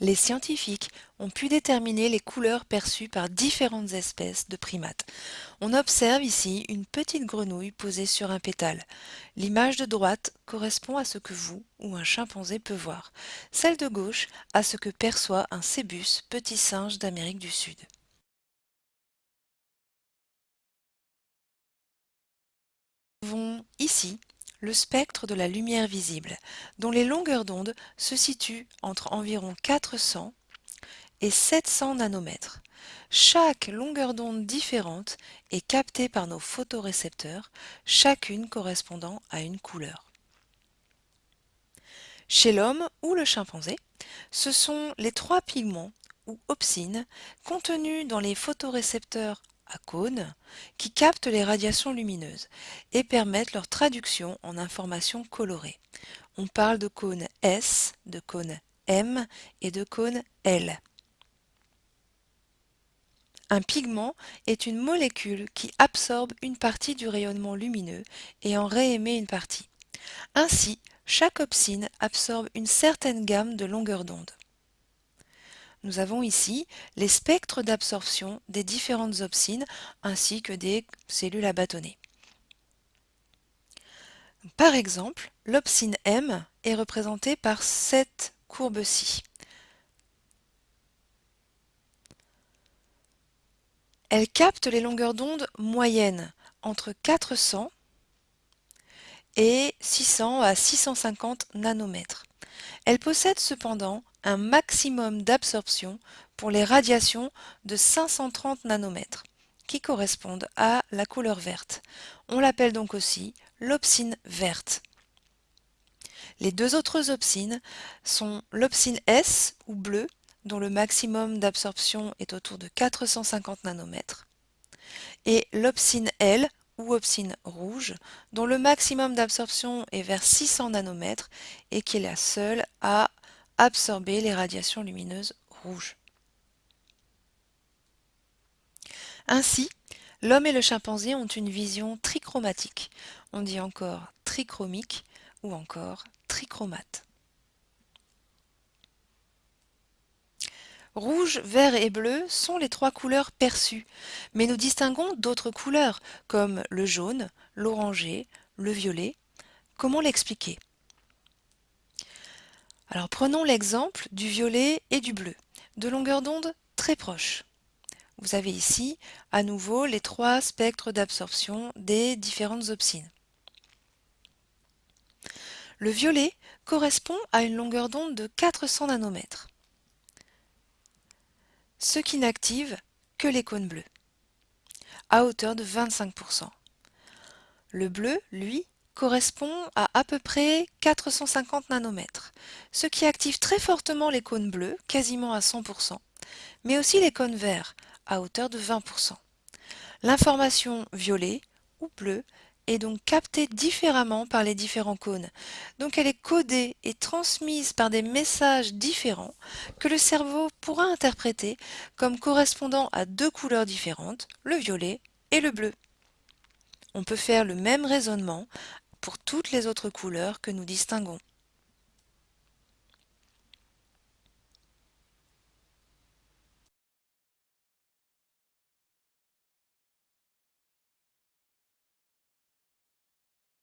Les scientifiques ont pu déterminer les couleurs perçues par différentes espèces de primates. On observe ici une petite grenouille posée sur un pétale. L'image de droite correspond à ce que vous ou un chimpanzé peut voir. Celle de gauche à ce que perçoit un cébus, petit singe d'Amérique du Sud. Nous avons ici le spectre de la lumière visible, dont les longueurs d'onde se situent entre environ 400 et 700 nanomètres. Chaque longueur d'onde différente est captée par nos photorécepteurs, chacune correspondant à une couleur. Chez l'homme ou le chimpanzé, ce sont les trois pigments ou opsines contenus dans les photorécepteurs à cônes qui captent les radiations lumineuses et permettent leur traduction en informations colorées. On parle de cône S, de cône M et de cône L. Un pigment est une molécule qui absorbe une partie du rayonnement lumineux et en réémet une partie. Ainsi, chaque opsine absorbe une certaine gamme de longueur d'onde. Nous avons ici les spectres d'absorption des différentes opsines ainsi que des cellules à bâtonner. Par exemple, l'opsine M est représentée par cette courbe-ci. Elle capte les longueurs d'onde moyennes entre 400 et 600 à 650 nanomètres. Elle possède cependant un maximum d'absorption pour les radiations de 530 nanomètres, qui correspondent à la couleur verte. On l'appelle donc aussi l'opsine verte. Les deux autres opsines sont l'opsine S ou bleu, dont le maximum d'absorption est autour de 450 nanomètres, et l'opsine L ou opsine rouge, dont le maximum d'absorption est vers 600 nanomètres et qui est la seule à absorber les radiations lumineuses rouges. Ainsi, l'homme et le chimpanzé ont une vision trichromatique. On dit encore trichromique ou encore trichromate. Rouge, vert et bleu sont les trois couleurs perçues, mais nous distinguons d'autres couleurs comme le jaune, l'orangé, le violet. Comment l'expliquer? Alors prenons l'exemple du violet et du bleu, de longueur d'onde très proches. Vous avez ici à nouveau les trois spectres d'absorption des différentes opsines. Le violet correspond à une longueur d'onde de 400 nanomètres, ce qui n'active que les cônes bleus, à hauteur de 25%. Le bleu, lui, correspond à à peu près 450 nanomètres, ce qui active très fortement les cônes bleus, quasiment à 100%, mais aussi les cônes verts, à hauteur de 20%. L'information violet ou bleue est donc captée différemment par les différents cônes. Donc elle est codée et transmise par des messages différents que le cerveau pourra interpréter comme correspondant à deux couleurs différentes, le violet et le bleu. On peut faire le même raisonnement pour toutes les autres couleurs que nous distinguons.